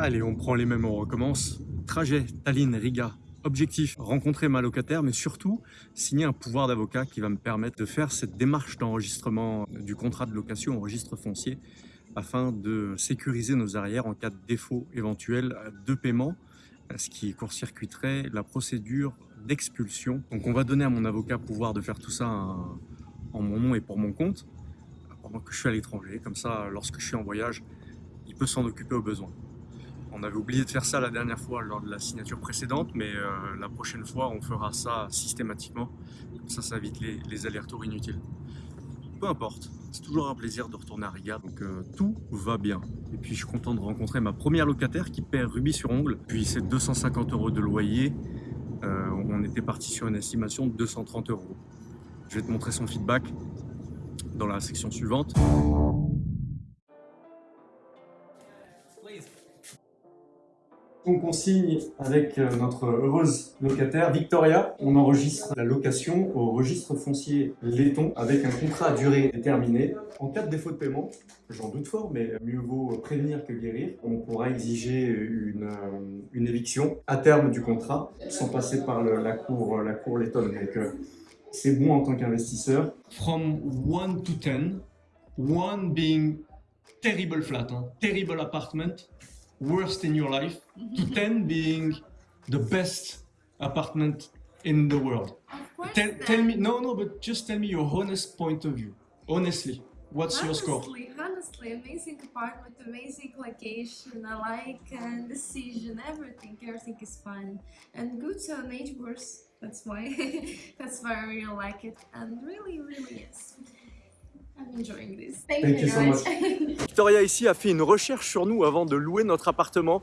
Allez, on prend les mêmes, on recommence. Trajet, Tallinn, Riga. Objectif, rencontrer ma locataire, mais surtout signer un pouvoir d'avocat qui va me permettre de faire cette démarche d'enregistrement du contrat de location au registre foncier afin de sécuriser nos arrières en cas de défaut éventuel de paiement, ce qui court-circuiterait la procédure d'expulsion. Donc on va donner à mon avocat pouvoir de faire tout ça en mon nom et pour mon compte, pendant que je suis à l'étranger. Comme ça, lorsque je suis en voyage, il peut s'en occuper au besoin. On avait oublié de faire ça la dernière fois lors de la signature précédente, mais euh, la prochaine fois, on fera ça systématiquement. Ça, ça évite les, les allers-retours inutiles. Peu importe, c'est toujours un plaisir de retourner à Riga, donc euh, tout va bien. Et puis je suis content de rencontrer ma première locataire qui perd rubis sur ongle. Puis c'est 250 euros de loyer. Euh, on était parti sur une estimation de 230 euros. Je vais te montrer son feedback dans la section suivante. Donc on signe avec euh, notre heureuse locataire Victoria. On enregistre la location au registre foncier Letton avec un contrat à durée déterminée. En cas de défaut de paiement, j'en doute fort, mais mieux vaut prévenir que guérir. On pourra exiger une, euh, éviction à terme du contrat sans passer par la cour, la euh, c'est bon en tant qu'investisseur. From 1 to 10, 1 being terrible flat, hein, terrible apartment, worst in your life, to 10 being the best apartment in the world. Tell, tell me, no, no, but just tell me your honest point of view. Honestly, what's your score? Honestly, honestly, amazing apartment, amazing location. I like and uh, decision, everything, everything is fun and good uh, neighbors. That's why, that's why I really like it, and really, really yes. I'm enjoying this. Thank, Thank you you so very much. much. Victoria ici a fait une recherche sur nous avant de louer notre appartement.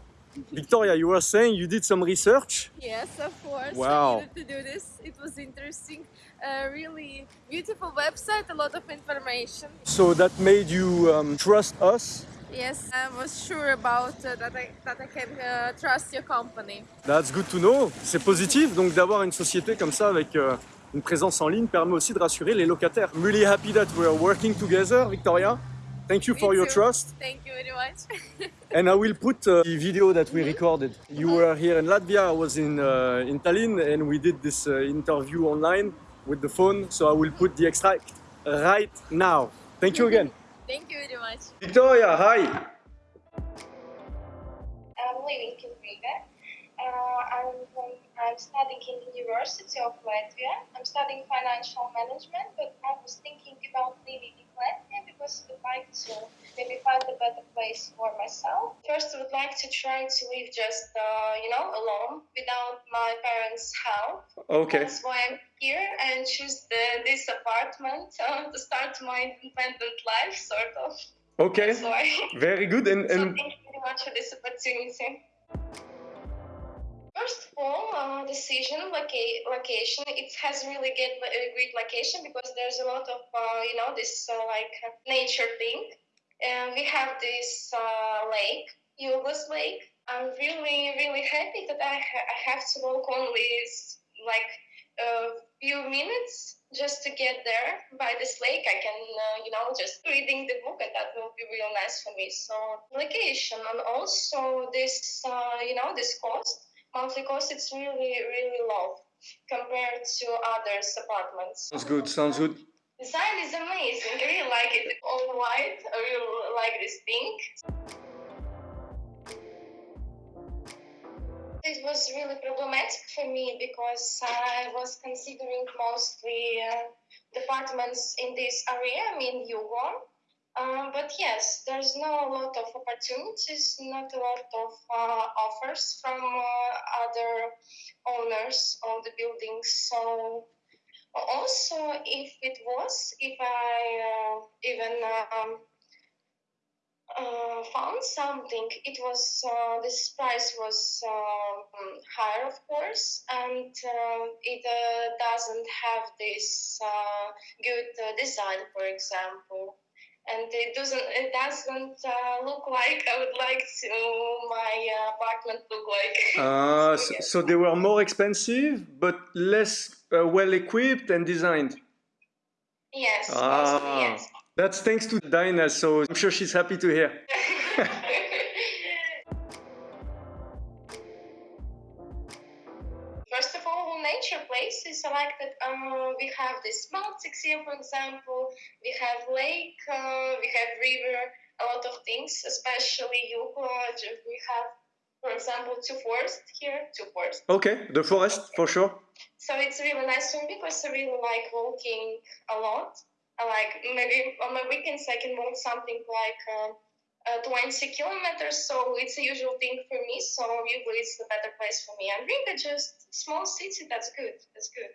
Victoria, you were saying you did some research. Yes, of course. Wow. I needed to do this. It was interesting. A really beautiful website, a lot of information. So that made you um, trust us? Yes, I was sure about uh, that, I, that I can uh, trust your company. That's good to know. C'est positif donc d'avoir une société comme ça avec euh, une présence en ligne permet aussi de rassurer les locataires. I'm really happy that we're working together, Victoria. Thank you for Me your too. trust. Thank you very much. And I will put uh, the video that we recorded. You were here in Latvia, I was in, uh, in Tallinn, and we did this uh, interview online with the phone. So I will put the extract right now. Thank you again. Thank you very much. Victoria, hi. I'm I'm, um, I'm studying in the University of Latvia. I'm studying financial management, but I was thinking about living in Latvia because I would like to maybe find a better place for myself. First, I would like to try to live just, uh, you know, alone without my parents' help. Okay. That's why I'm here and choose the, this apartment uh, to start my independent life, sort of. Okay. Very good. And, and... So thank you very much for this opportunity. First of all, uh, decision loca- location. It has really get a great location because there's a lot of uh, you know this uh, like nature thing, and we have this uh, lake, Yugos Lake. I'm really really happy that I, ha- I have to walk only like a few minutes just to get there by this lake. I can uh, you know just reading the book, and that will be real nice for me. So location and also this uh, you know this cost monthly cost it's really really low compared to others apartments sounds good. Sounds good. design is amazing i really like it all white i really like this pink it was really problematic for me because i was considering mostly uh, departments in this area i mean Yugon. Um, but yes, there's not a lot of opportunities, not a lot of uh, offers from uh, other owners of the buildings. So also, if it was, if I uh, even um, uh, found something, it was uh, this price was um, higher, of course, and it doesn't have this good design, for example and it doesn't it doesn't uh, look like I would like to my uh, apartment look like. Uh, So, so, they were more expensive, but less uh, well equipped and designed. yes, Ah. mostly yes. That's thanks to Dinah, so I'm sure she's happy to hear. that uh, we have this Baltics here, for example. We have lake, uh, we have river, a lot of things, especially Yugo. We have, for example, two forests here, two forests. Okay, the forest for sure. So it's really nice for me because I really like walking a lot. I like maybe on my weekends I can walk something like uh, uh, 20 kilometers, so it's a usual thing for me. So usually it's the better place for me. And Riga just small city. That's good. That's good.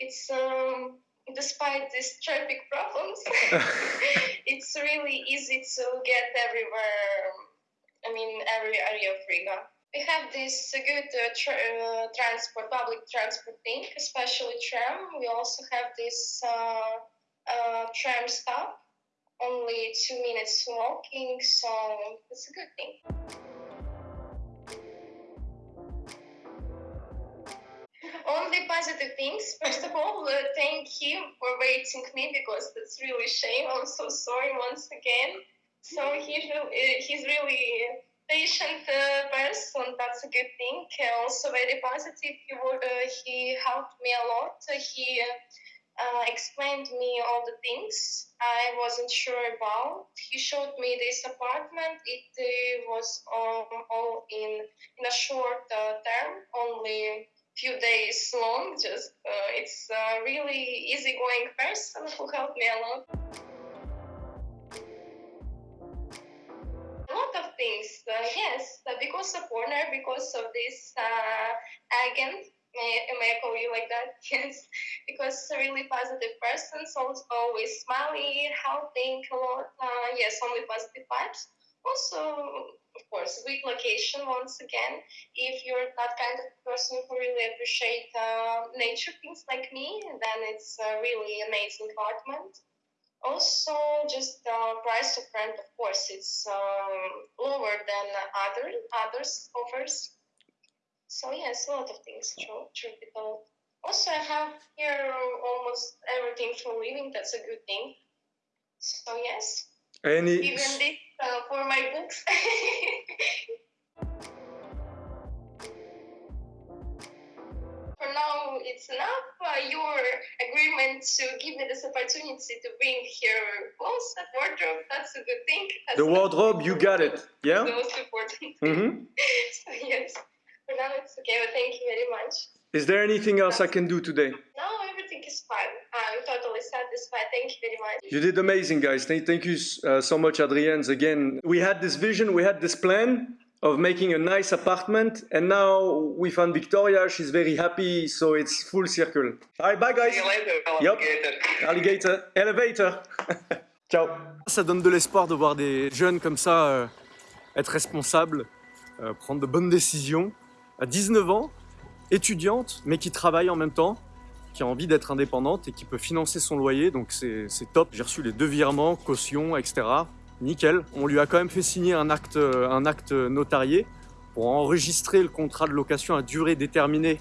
It's um, despite these traffic problems, it's really easy to get everywhere. I mean, every area of Riga. We have this good uh, tra- uh, transport, public transport thing, especially tram. We also have this uh, uh, tram stop, only two minutes walking, so it's a good thing. Only positive things. First of all, uh, thank him for waiting me because that's really shame. I'm so sorry once again. So he's really, he's really patient uh, person. That's a good thing. Uh, also very positive. He, uh, he helped me a lot. Uh, he uh, explained me all the things I wasn't sure about. He showed me this apartment. It uh, was um, all in in a short uh, term, only few days long. Just uh, it's a really easygoing person who helped me a lot. A lot of things, uh, yes, uh, because of Warner, because of this uh, agent. May, may I call you like that? Yes, because a really positive person, so always smiley, helping a lot. Uh, yes, only positive vibes. Also, of course, good location once again. If you're that kind of person who really appreciate uh, nature things like me, then it's a really amazing apartment. Also, just the price of rent, of course, it's um, lower than other others offers. So yes, a lot of things. True, true told. Also, I have here almost everything for living. That's a good thing. So yes, Any even this uh, for my books. For now, it's enough. Uh, your agreement to give me this opportunity to bring here clothes and wardrobe, that's a good thing. That's the wardrobe, you got it. Yeah? the most important. hmm so, yes, for now it's okay, but thank you very much. Is there anything else I can do today? No, everything is fine. I'm totally satisfied. Thank you very much. You did amazing, guys. Thank, you uh, so much, Adrienne. Again, we had this vision, we had this plan of making a nice apartment, and now we found Victoria. She's very happy, so it's full circle. All right, bye, guys. See you later, Yep. alligator. Alligator, elevator. Ciao. Ça donne de l'espoir de voir des jeunes comme ça euh, être responsables, euh, prendre de bonnes décisions. À 19 ans, étudiante, mais qui travaille en même temps, qui a envie d'être indépendante et qui peut financer son loyer, donc c'est top. J'ai reçu les deux virements, caution, etc. Nickel. On lui a quand même fait signer un acte, euh, un acte notarié pour enregistrer le contrat de location à durée déterminée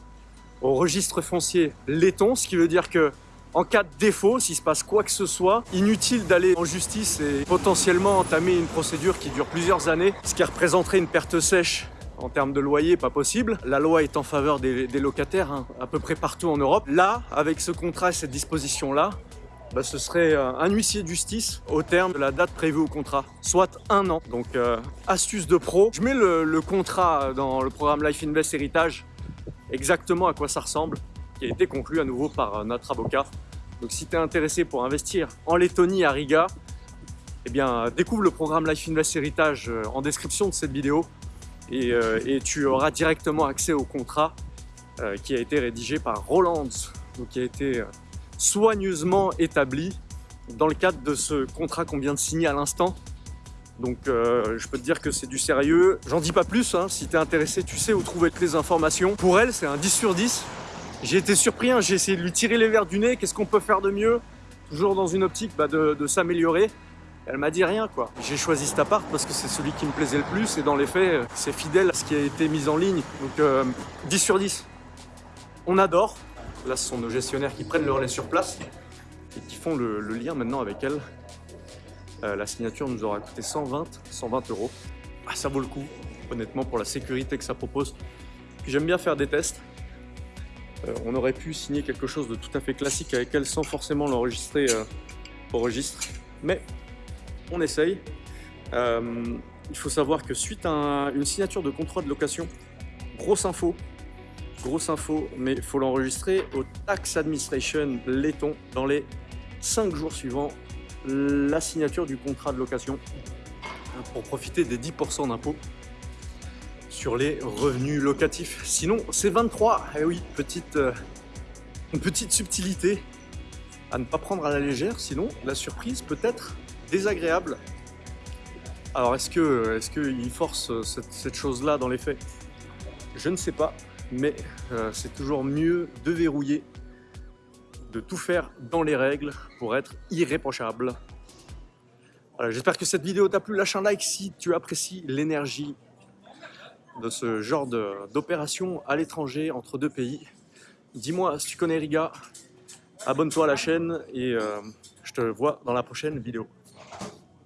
au registre foncier laiton, ce qui veut dire que en cas de défaut, s'il se passe quoi que ce soit, inutile d'aller en justice et potentiellement entamer une procédure qui dure plusieurs années, ce qui représenterait une perte sèche en termes de loyer, pas possible. La loi est en faveur des, locataires hein, à peu près partout en Europe. Là, avec ce contrat et cette disposition-là, bah, ce serait euh, un huissier de justice au terme de la date prévue au contrat, soit un an. Donc, euh, astuce de pro. Je mets le, contrat dans le programme Life Invest Héritage, exactement à quoi ça ressemble, qui a été conclu à nouveau par euh, notre avocat. Donc, si tu es intéressé pour investir en Lettonie à Riga, eh bien, découvre le programme Life Invest Héritage en description de cette vidéo et, euh, et tu auras directement accès au contrat euh, qui a été rédigé par Roland, donc qui a été euh, soigneusement établi dans le cadre de ce contrat qu'on vient de signer à l'instant. Donc je peux te dire que c'est du sérieux. J'en dis pas plus, hein. si tu es intéressé, tu sais où trouver toutes les informations. Pour elle, c'est un 10 sur 10. J'ai été surpris, hein. j'ai essayé de lui tirer les verres du nez, qu'est-ce qu'on peut faire de mieux? Toujours dans une optique bah, de s'améliorer. Elle m'a dit rien quoi. J'ai choisi cet appart parce que c'est celui qui me plaisait le plus et dans les faits, euh, c'est fidèle à ce qui a été mis en ligne. Donc euh, 10 sur 10. On adore. Là, ce sont nos gestionnaires qui prennent le relais sur place et qui font le, lien maintenant avec elle. Euh, la signature nous aura coûté 120, 120 euros. Ah, ça vaut le coup, honnêtement, pour la sécurité que ça propose. J'aime bien faire des tests. Euh, on aurait pu signer quelque chose de tout à fait classique avec elle sans forcément l'enregistrer euh, au registre. Mais on essaye. Euh, il faut savoir que suite à une signature de contrat de location, grosse info, grosse info, mais il faut l'enregistrer au Tax Administration Letton dans les 5 jours suivants la signature du contrat de location pour profiter des 10% d'impôts sur les revenus locatifs. Sinon, c'est 23. Eh oui, petite, euh, petite subtilité à ne pas prendre à la légère, sinon la surprise peut être désagréable. Alors, est-ce que est-ce qu'il force cette, cette chose-là dans les faits? Je ne sais pas, mais euh, c'est toujours mieux de verrouiller, de tout faire dans les règles pour être irréprochable. J'espère que cette vidéo t'a plu. Lâche un like si tu apprécies l'énergie de ce genre d'opération à l'étranger entre deux pays. Dis-moi si tu connais Riga, abonne-toi à la chaîne et euh, je te vois dans la prochaine vidéo.